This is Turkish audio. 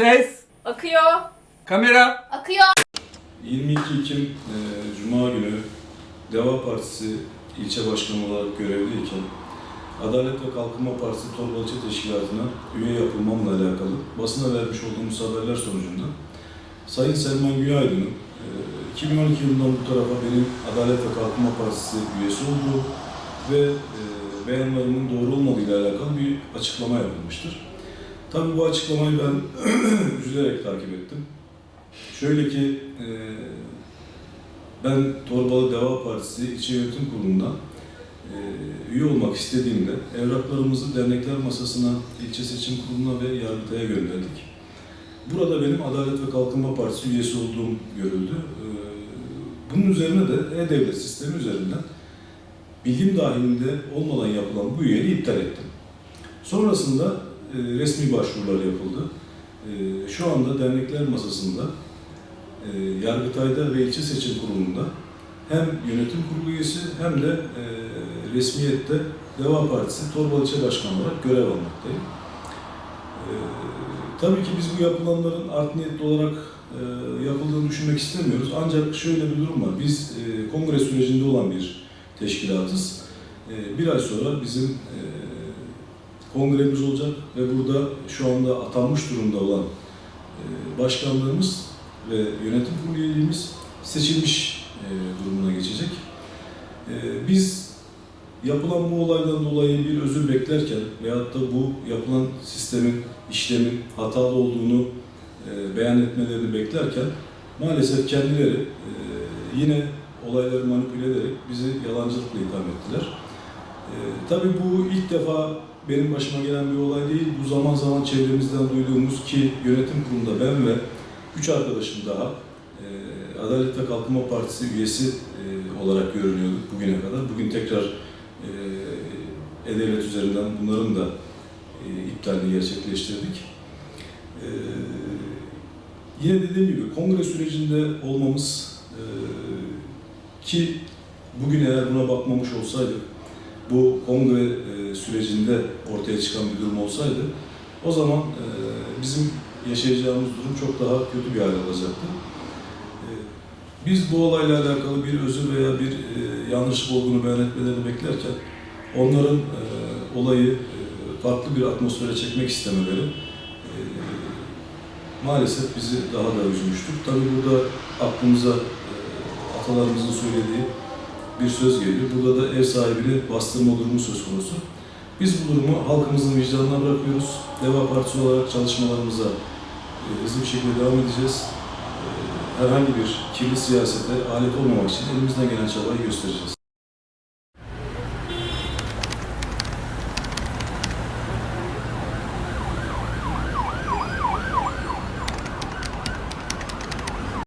Ses, Akıyor. kamera. Akıyor. 22 Ekim e, Cuma günü Deva Partisi ilçe başkanı olarak görevliyken Adalet ve Kalkınma Partisi Torbalıcı Teşkilatı'na üye yapılmamla alakalı basına vermiş olduğumuz haberler sonucunda Sayın Selman Günaydın'ın e, 2012 yılından bu tarafa benim Adalet ve Kalkınma Partisi üyesi olduğu ve e, beyanlarımın doğru olmadığıyla alakalı bir açıklama yapılmıştır. Tabii bu açıklamayı ben üzülerek takip ettim. Şöyle ki, e, ben Torbalı Deva Partisi İlçe Yönetim Kurulu'nda e, üye olmak istediğimde evraklarımızı dernekler masasına, ilçe seçim kuruluna ve yargıtaya gönderdik. Burada benim Adalet ve Kalkınma Partisi üyesi olduğum görüldü. E, bunun üzerine de E-Devlet sistemi üzerinden bilgim dahilinde olmadan yapılan bu üyeliği iptal ettim. Sonrasında e, resmi başvurular yapıldı. E, şu anda dernekler masasında e, Yargıtay'da ve ilçe seçim kurulunda hem yönetim kurulu üyesi hem de e, resmiyette Deva Partisi Torbalı İlçe Başkanı olarak görev almaktayım. Tabii ki biz bu yapılanların art niyetli olarak yapıldığını düşünmek istemiyoruz. Ancak şöyle bir durum var. Biz e, kongre sürecinde olan bir teşkilatız. Bir ay sonra bizim kongremiz olacak ve burada şu anda atanmış durumda olan e, başkanlığımız ve yönetim kurulu üyeliğimiz seçilmiş e, durumuna geçecek. E, biz yapılan bu olaydan dolayı bir özür beklerken veyahut da bu yapılan sistemin, işlemin hatalı olduğunu beyan etmelerini beklerken maalesef kendileri yine olayları manipüle ederek bizi yalancılıkla itham ettiler. E, tabii bu ilk defa benim başıma gelen bir olay değil. Bu zaman zaman çevremizden duyduğumuz ki yönetim kurulunda ben ve üç arkadaşım daha e, Adalet ve Kalkınma Partisi üyesi e, olarak görünüyorduk bugüne kadar. Bugün tekrar e, E-Devlet üzerinden bunların da e, iptalini gerçekleştirdik. E, yine dediğim gibi kongre sürecinde olmamız e, ki bugün eğer buna bakmamış olsaydık bu kongre e, sürecinde ortaya çıkan bir durum olsaydı o zaman e, bizim yaşayacağımız durum çok daha kötü bir hale alacaktı. E, Biz bu olayla alakalı bir özür veya bir e, yanlışlık olduğunu beyan etmelerini beklerken onların olayı farklı bir atmosfere çekmek istemeleri maalesef bizi daha da üzmüştür. Tabii burada aklımıza atalarımızın söylediği bir söz geliyor. Burada da ev sahibini bastırma durumu söz konusu. Biz bu durumu halkımızın vicdanına bırakıyoruz. Deva Partisi olarak çalışmalarımıza e, hızlı bir şekilde devam edeceğiz. E, Herhangi bir kirli siyasete alet olmamak için elimizden gelen çabayı göstereceğiz.